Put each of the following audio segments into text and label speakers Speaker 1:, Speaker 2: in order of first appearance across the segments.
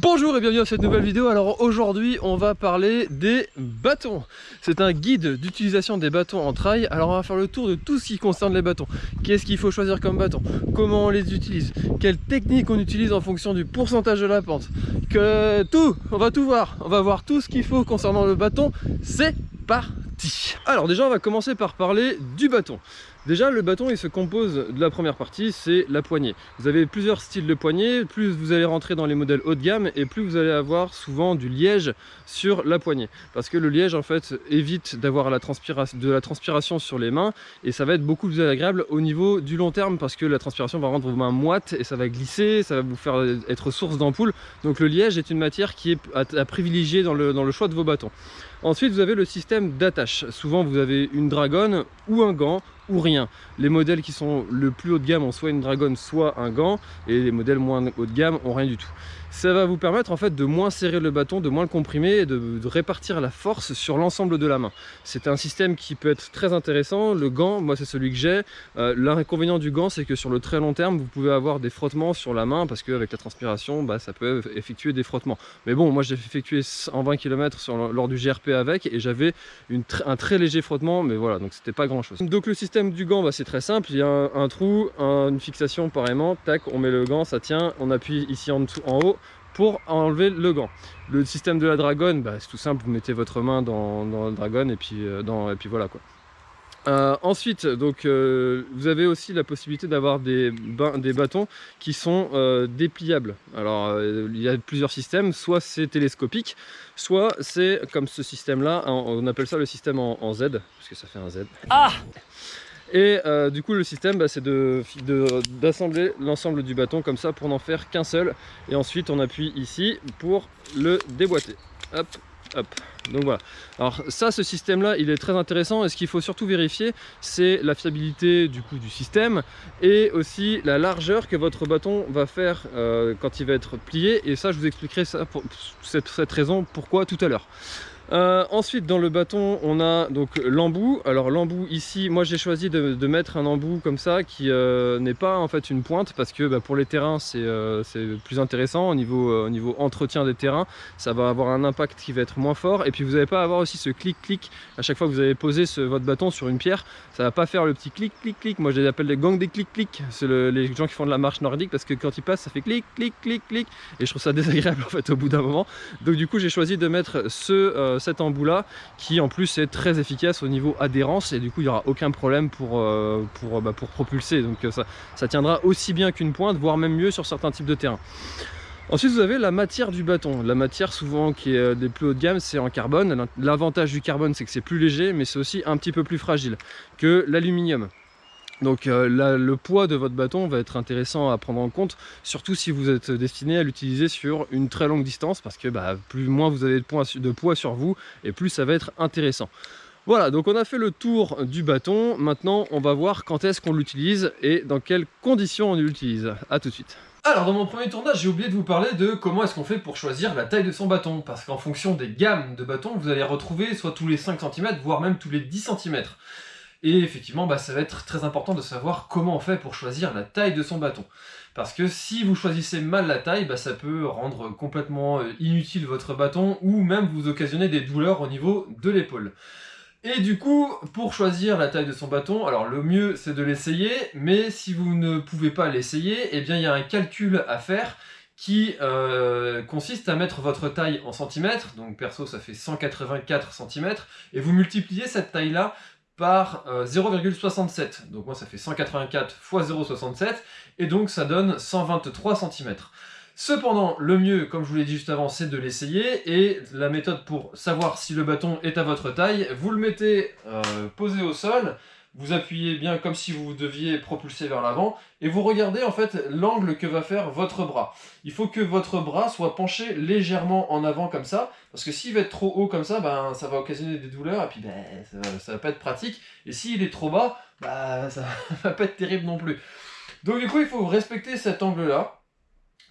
Speaker 1: Bonjour et bienvenue à cette nouvelle vidéo. Alors aujourd'hui on va parler des bâtons. C'est un guide d'utilisation des bâtons en trail. Alors on va faire le tour de tout ce qui concerne les bâtons. Qu'est-ce qu'il faut choisir comme bâton? Comment on les utilise? Quelle technique on utilise en fonction du pourcentage de la pente? Que tout On va tout voir. On va voir tout ce qu'il faut concernant le bâton. C'est parti Alors déjà on va commencer par parler du bâton. Déjà, le bâton, il se compose de la première partie, c'est la poignée. Vous avez plusieurs styles de poignée, plus vous allez rentrer dans les modèles haut de gamme, et plus vous allez avoir souvent du liège sur la poignée. Parce que le liège, en fait, évite d'avoir de la transpiration sur les mains, et ça va être beaucoup plus agréable au niveau du long terme, parce que la transpiration va rendre vos mains moites, et ça va glisser, ça va vous faire être source d'ampoule. Donc le liège est une matière qui est à, privilégier dans le, dans le choix de vos bâtons. Ensuite, vous avez le système d'attache. Souvent, vous avez une dragonne ou un gant ou rien. Les modèles qui sont le plus haut de gamme ont soit une dragonne, soit un gant, et les modèles moins haut de gamme ont rien du tout ça va vous permettre en fait de moins serrer le bâton, de moins le comprimer et de, répartir la force sur l'ensemble de la main. C'est un système qui peut être très intéressant. Le gant, moi c'est celui que j'ai. Euh, l'inconvénient du gant, c'est que sur le très long terme, vous pouvez avoir des frottements sur la main parce qu'avec la transpiration, bah, ça peut effectuer des frottements. Mais bon, moi j'ai effectué en 20 km lors du GRP avec et j'avais un très léger frottement, mais voilà, donc c'était pas grand chose. Donc le système du gant, bah, c'est très simple. Il y a un, trou, une fixation pareillement, tac, on met le gant, ça tient, on appuie ici en, dessous, en haut, pour enlever le gant. Le système de la dragonne, bah, c'est tout simple, vous mettez votre main dans, dans le dragon et puis, euh, voilà quoi. Euh, ensuite, donc, euh, vous avez aussi la possibilité d'avoir des, des, bâtons qui sont dépliables. Alors, il y a plusieurs systèmes, soit c'est télescopique, soit c'est comme ce système-là, on appelle ça le système en, en, Z, parce que ça fait un Z. Ah et euh, du coup le système bah, c'est d'assembler l'ensemble du bâton comme ça pour n'en faire qu'un seul. Et ensuite on appuie ici pour le déboîter. Hop hop. Donc voilà. Alors ça ce système là il est très intéressant. Et ce qu'il faut surtout vérifier c'est la fiabilité du coup du système et aussi la largeur que votre bâton va faire euh, quand il va être plié. Et ça je vous expliquerai ça pour cette raison pourquoi tout à l'heure euh, ensuite dans le bâton on a donc l'embout. Alors l'embout ici moi j'ai choisi de, mettre un embout comme ça qui euh, n'est pas en fait une pointe parce que bah, pour les terrains c'est euh, plus intéressant au niveau, au niveau entretien des terrains. Ça va avoir un impact qui va être moins fort. Et puis vous n'allez pas avoir aussi ce clic clic à chaque fois que vous avez posé votre bâton sur une pierre. Ça va pas faire le petit clic clic clic moi je les appelle les gangs des clic clic c'est les gens qui font de la marche nordique parce que quand ils passent ça fait clic clic clic clic. Et je trouve ça désagréable en fait au bout d'un moment. Donc du coup j'ai choisi de mettre ce cet embout là qui en plus est très efficace au niveau adhérence et du coup il n'y aura aucun problème pour, euh, pour, bah, pour propulser donc euh, ça, ça tiendra aussi bien qu'une pointe voire même mieux sur certains types de terrain Ensuite, vous avez la matière du bâton. La matière, souvent, qui est euh, des plus haut de gamme, c'est en carbone. L'avantage du carbone, c'est que c'est plus léger, mais c'est aussi un petit peu plus fragile que l'aluminium. Donc euh, le poids de votre bâton va être intéressant à prendre en compte, surtout si vous êtes destiné à l'utiliser sur une très longue distance, parce que bah, plus moins vous avez de poids, sur vous, et plus ça va être intéressant. Voilà, donc on a fait le tour du bâton. Maintenant, on va voir quand est-ce qu'on l'utilise et dans quelles conditions on l'utilise. A tout de suite. Alors dans mon premier tournage, j'ai oublié de vous parler de comment est-ce qu'on fait pour choisir la taille de son bâton. Parce qu'en fonction des gammes de bâtons, vous allez retrouver soit tous les 5 cm, voire même tous les 10 cm. Et effectivement, bah, ça va être très important de savoir comment on fait pour choisir la taille de son bâton. Parce que si vous choisissez mal la taille, bah, ça peut rendre complètement euh, inutile votre bâton ou même vous occasionner des douleurs au niveau de l'épaule. Et du coup, pour choisir la taille de son bâton, alors le mieux c'est de l'essayer, mais si vous ne pouvez pas l'essayer, eh bien il y a un calcul à faire qui euh, consiste à mettre votre taille en centimètres, donc perso ça fait 184 cm, et vous multipliez cette taille-là par 0,67. Euh, donc moi ça fait 184 fois 0,67 et donc ça donne 123 cm. Cependant, le mieux, comme je vous l'ai dit juste avant, c'est de l'essayer et la méthode pour savoir si le bâton est à votre taille, vous le mettez euh, posé au sol vous appuyez bien comme si vous deviez propulser vers l'avant, et vous regardez en fait l'angle que va faire votre bras. Il faut que votre bras soit penché légèrement en avant comme ça, parce que s'il va être trop haut comme ça, ben, ça va occasionner des douleurs, et puis ben, ça, va pas être pratique, et s'il est trop bas, ben, ça va pas être terrible non plus. Donc du coup, il faut respecter cet angle-là,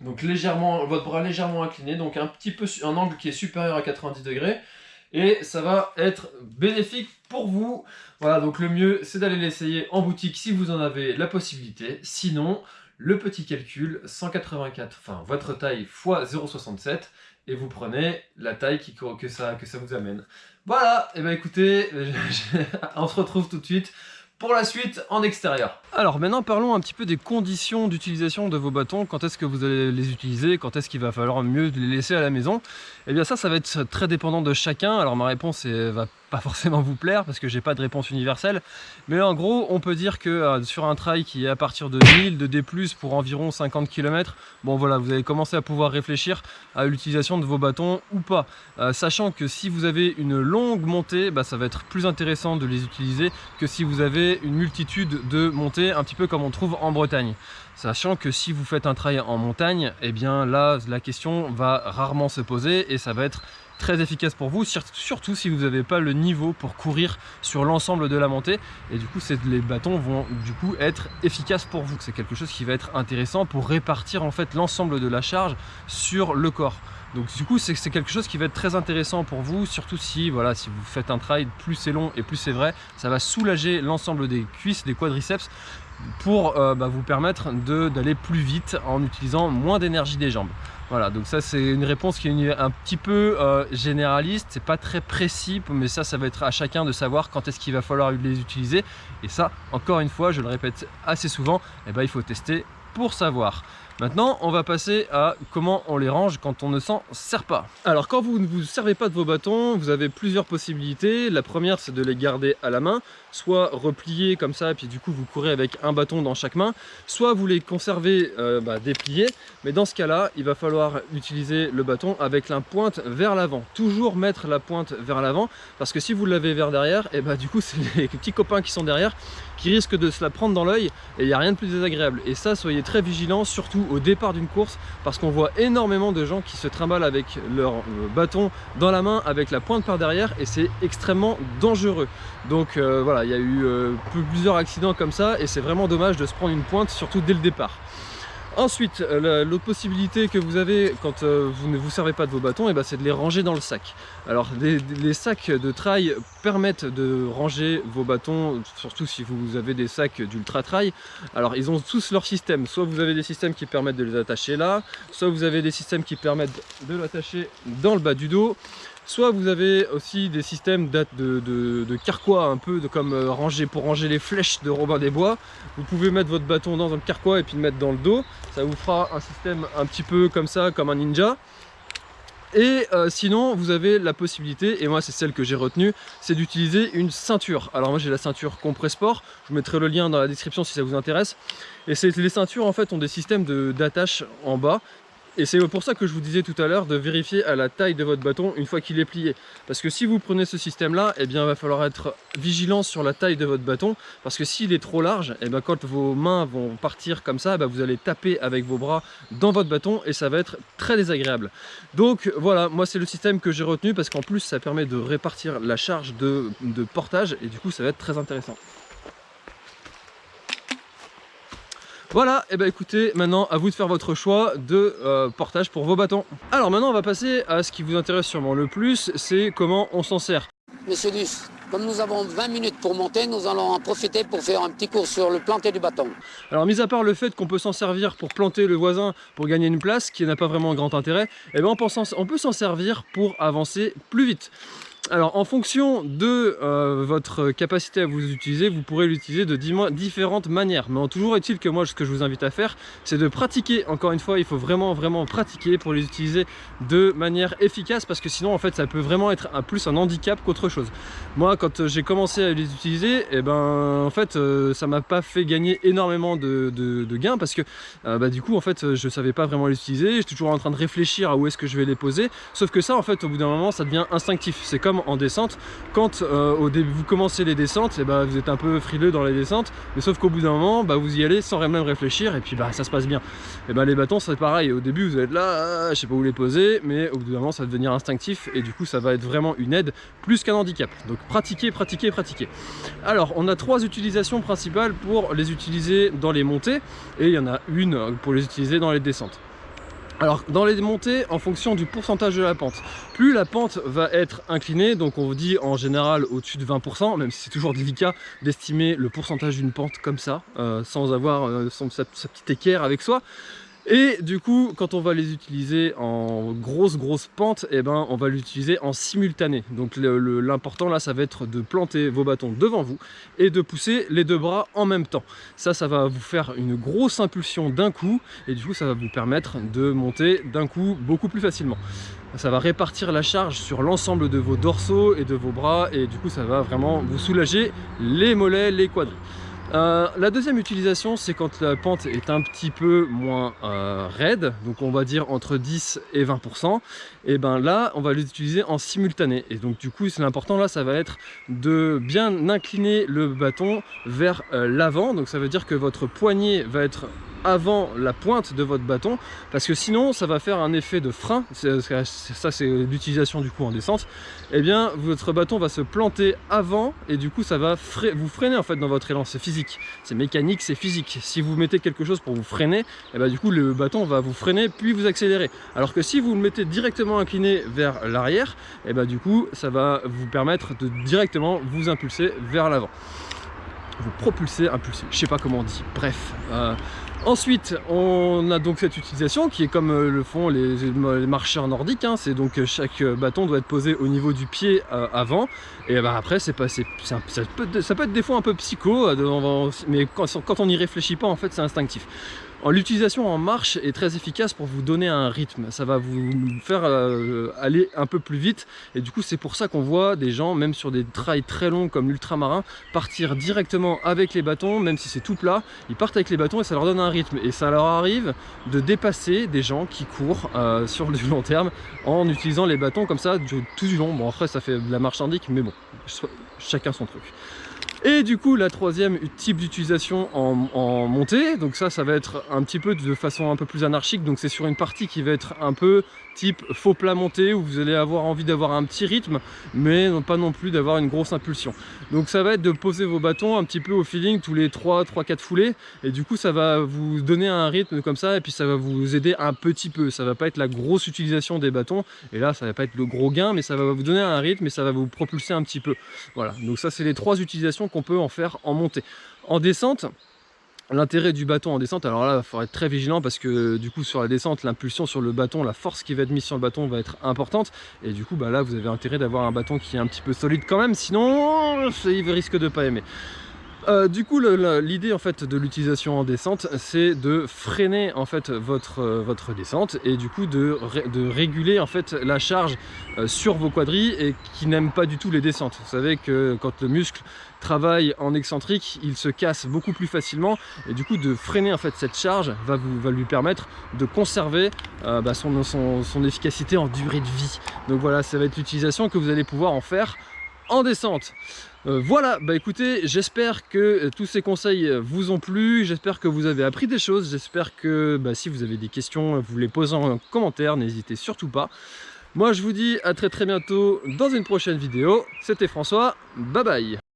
Speaker 1: donc légèrement, votre bras légèrement incliné, donc un petit peu un angle qui est supérieur à 90 degrés, et ça va être bénéfique pour vous. Voilà, donc le mieux, c'est d'aller l'essayer en boutique si vous en avez la possibilité. Sinon, le petit calcul, 184, enfin votre taille x 0,67, et vous prenez la taille qui, que, ça, que ça vous amène. Voilà, et eh ben écoutez, on se retrouve tout de suite pour la suite en extérieur. Alors maintenant parlons un petit peu des conditions d'utilisation de vos bâtons, quand est-ce que vous allez les utiliser, quand est-ce qu'il va falloir mieux les laisser à la maison? Et eh bien ça, ça va être très dépendant de chacun, alors ma réponse va pas forcément vous plaire parce que j'ai pas de réponse universelle. Mais en gros on peut dire que euh, sur un trail qui est à partir de 1000 de D+, pour environ 50 km bon voilà vous allez commencer à pouvoir réfléchir à l'utilisation de vos bâtons ou pas. Euh, sachant que si vous avez une longue montée bah, ça va être plus intéressant de les utiliser que si vous avez une multitude de montées un petit peu comme on trouve en Bretagne. Sachant que si vous faites un trail en montagne, eh bien là, la question va rarement se poser et ça va être très efficace pour vous, surtout si vous n'avez pas le niveau pour courir sur l'ensemble de la montée. Et du coup, les bâtons vont du coup être efficaces pour vous. C'est quelque chose qui va être intéressant pour répartir en fait l'ensemble de la charge sur le corps. Donc du coup, c'est quelque chose qui va être très intéressant pour vous, surtout si, voilà, si vous faites un trail, plus c'est long et plus c'est vrai, ça va soulager l'ensemble des cuisses, des quadriceps, pour euh, bah, vous permettre d'aller plus vite en utilisant moins d'énergie des jambes. Voilà, donc ça c'est une réponse qui est un petit peu euh, généraliste, c'est pas très précis, mais ça, ça va être à chacun de savoir quand est-ce qu'il va falloir les utiliser. Et ça, encore une fois, je le répète assez souvent, eh ben, il faut tester pour savoir. Maintenant, on va passer à comment on les range quand on ne s'en sert pas. Alors, quand vous ne vous servez pas de vos bâtons, vous avez plusieurs possibilités. La première, c'est de les garder à la main, soit repliés comme ça, puis du coup, vous courez avec un bâton dans chaque main, soit vous les conservez euh, bah, dépliés, mais dans ce cas-là, il va falloir utiliser le bâton avec la pointe vers l'avant. Toujours mettre la pointe vers l'avant, parce que si vous l'avez vers derrière, et bah du coup, c'est les petits copains qui sont derrière qui risquent de se la prendre dans l'œil, et il n'y a rien de plus désagréable. Et ça, soyez très vigilants, surtout au départ d'une course parce qu'on voit énormément de gens qui se trimballent avec leur euh, bâton dans la main avec la pointe par derrière et c'est extrêmement dangereux. Donc euh, voilà, il y a eu euh, plusieurs accidents comme ça et c'est vraiment dommage de se prendre une pointe surtout dès le départ. Ensuite, euh, l'autre possibilité que vous avez quand euh, vous ne vous servez pas de vos bâtons, eh ben, c'est de les ranger dans le sac. Alors les, sacs de trail permettent de ranger vos bâtons, surtout si vous avez des sacs d'ultra trail. Alors ils ont tous leur système, soit vous avez des systèmes qui permettent de les attacher là, soit vous avez des systèmes qui permettent de l'attacher dans le bas du dos, Soit vous avez aussi des systèmes de, de, carquois, un peu de, comme euh, ranger, pour ranger les flèches de Robin des Bois. Vous pouvez mettre votre bâton dans un carquois et puis le mettre dans le dos. Ça vous fera un système un petit peu comme ça, comme un ninja. Et euh, sinon, vous avez la possibilité, et moi c'est celle que j'ai retenue, c'est d'utiliser une ceinture. Alors moi j'ai la ceinture Compressport, je vous mettrai le lien dans la description si ça vous intéresse. Et les ceintures en fait ont des systèmes d'attache en bas et c'est pour ça que je vous disais tout à l'heure de vérifier à la taille de votre bâton une fois qu'il est plié. Parce que si vous prenez ce système-là, eh bien, il va falloir être vigilant sur la taille de votre bâton. Parce que s'il est trop large, eh bien, quand vos mains vont partir comme ça, eh vous allez taper avec vos bras dans votre bâton et ça va être très désagréable. Donc voilà, moi c'est le système que j'ai retenu parce qu'en plus ça permet de répartir la charge de portage et du coup ça va être très intéressant. Voilà, et eh ben écoutez, maintenant à vous de faire votre choix de euh, portage pour vos bâtons. Alors maintenant on va passer à ce qui vous intéresse sûrement le plus, c'est comment on s'en sert.
Speaker 2: Monsieur Luce, comme nous avons 20 minutes pour monter, nous allons en profiter pour faire un petit cours sur le planter du bâton.
Speaker 1: Alors mis à part le fait qu'on peut s'en servir pour planter le voisin pour gagner une place, qui n'a pas vraiment grand intérêt, eh ben on peut s'en servir pour avancer plus vite. Alors en fonction de euh, votre capacité à vous utiliser, vous pourrez l'utiliser de différentes manières. Mais en toujours est-il que moi ce que je vous invite à faire, c'est de pratiquer. Encore une fois, il faut vraiment vraiment pratiquer pour les utiliser de manière efficace parce que sinon en fait ça peut vraiment être plus un handicap qu'autre chose. Moi quand j'ai commencé à les utiliser, et eh ben en fait euh, ça m'a pas fait gagner énormément de, gains parce que euh, bah, du coup en fait je savais pas vraiment les utiliser, j'étais toujours en train de réfléchir à où est-ce que je vais les poser. Sauf que ça en fait au bout d'un moment ça devient instinctif. C'est comme en descente. Quand euh, au début vous commencez les descentes, et eh bah, ben, vous êtes un peu frileux dans les descentes, mais sauf qu'au bout d'un moment, bah, vous y allez sans même réfléchir et puis bah, ça se passe bien. Et bah, les bâtons c'est pareil, au début vous êtes là, ah, je sais pas où les poser, mais au bout d'un moment ça va devenir instinctif et du coup ça va être vraiment une aide plus qu'un handicap. Donc pratiquer, pratiquer, pratiquer. Alors on a trois utilisations principales pour les utiliser dans les montées et il y en a une pour les utiliser dans les descentes. Alors dans les montées, en fonction du pourcentage de la pente, plus la pente va être inclinée, donc on vous dit en général au-dessus de 20%, même si c'est toujours délicat d'estimer le pourcentage d'une pente comme ça, euh, sans avoir euh, sa, sa petite équerre avec soi, et du coup, quand on va les utiliser en grosse grosse pente, eh ben, on va l'utiliser en simultané. Donc l'important là, ça va être de planter vos bâtons devant vous et de pousser les deux bras en même temps. Ça, ça va vous faire une grosse impulsion d'un coup et du coup, ça va vous permettre de monter d'un coup beaucoup plus facilement. Ça va répartir la charge sur l'ensemble de vos dorsaux et de vos bras et du coup, ça va vraiment vous soulager les mollets, les quadris. Euh, la deuxième utilisation, c'est quand la pente est un petit peu moins euh, raide, donc on va dire entre 10 et 20%, et ben là, on va l'utiliser en simultané. Et donc du coup, l'important là, ça va être de bien incliner le bâton vers euh, l'avant, donc ça veut dire que votre poignet va être avant la pointe de votre bâton parce que sinon ça va faire un effet de frein. Ça c'est l'utilisation du coup en descente. Et eh bien votre bâton va se planter avant et du coup ça va vous freiner en fait dans votre élan. C'est physique. C'est mécanique c'est physique. Si vous mettez quelque chose pour vous freiner et eh bien du coup le bâton va vous freiner puis vous accélérer. Alors que si vous le mettez directement incliné vers l'arrière et eh bien du coup ça va vous permettre de directement vous impulser vers l'avant. Vous propulser, impulser, je sais pas comment on dit, bref. Euh, Ensuite, on a donc cette utilisation qui est comme euh, le font les, marcheurs nordiques. Hein. c'est donc euh, chaque euh, bâton doit être posé au niveau du pied avant. Et bah, après, c'est pas, ça, peut, ça peut être des fois un peu psycho, mais quand, quand on n'y réfléchit pas, en fait, c'est instinctif. L'utilisation en marche est très efficace pour vous donner un rythme, ça va vous faire euh, aller un peu plus vite. Et du coup c'est pour ça qu'on voit des gens, même sur des trails très longs comme l'ultramarin, partir directement avec les bâtons, même si c'est tout plat, ils partent avec les bâtons et ça leur donne un rythme. Et ça leur arrive de dépasser des gens qui courent euh, sur du long terme en utilisant les bâtons comme ça tout du long. Bon après ça fait de la marche indique mais bon, chacun son truc. Et du coup, la troisième type d'utilisation en, montée, donc ça, ça va être un petit peu de façon un peu plus anarchique, donc c'est sur une partie qui va être un peu type faux plat monté, où vous allez avoir envie d'avoir un petit rythme, mais pas non plus d'avoir une grosse impulsion. Donc ça va être de poser vos bâtons un petit peu au feeling tous les 3, 3, 4 foulées, et du coup ça va vous donner un rythme comme ça, et puis ça va vous aider un petit peu, ça va pas être la grosse utilisation des bâtons, et là ça va pas être le gros gain, mais ça va vous donner un rythme, et ça va vous propulser un petit peu. Voilà, donc ça c'est les trois utilisations qu'on peut en faire en montée. En descente, L'intérêt du bâton en descente, alors là, il faut être très vigilant parce que du coup, sur la descente, l'impulsion sur le bâton, la force qui va être mise sur le bâton va être importante. Et du coup, bah là, vous avez intérêt d'avoir un bâton qui est un petit peu solide quand même, sinon, il risque de pas aimer. Euh, du coup, l'idée en fait de l'utilisation en descente, c'est de freiner en fait votre, euh, descente et du coup de, réguler en fait la charge euh, sur vos quadrilles et qui n'aiment pas du tout les descentes. Vous savez que quand le muscle travaille en excentrique, il se casse beaucoup plus facilement et du coup de freiner en fait cette charge va, lui permettre de conserver bah, son, son, son efficacité en durée de vie. Donc voilà, ça va être l'utilisation que vous allez pouvoir en faire en descente. Euh, voilà, bah écoutez, j'espère que euh, tous ces conseils euh, vous ont plu, j'espère que vous avez appris des choses, j'espère que bah, si vous avez des questions, vous les posez en commentaire, n'hésitez surtout pas. Moi je vous dis à très très bientôt dans une prochaine vidéo, c'était François, bye bye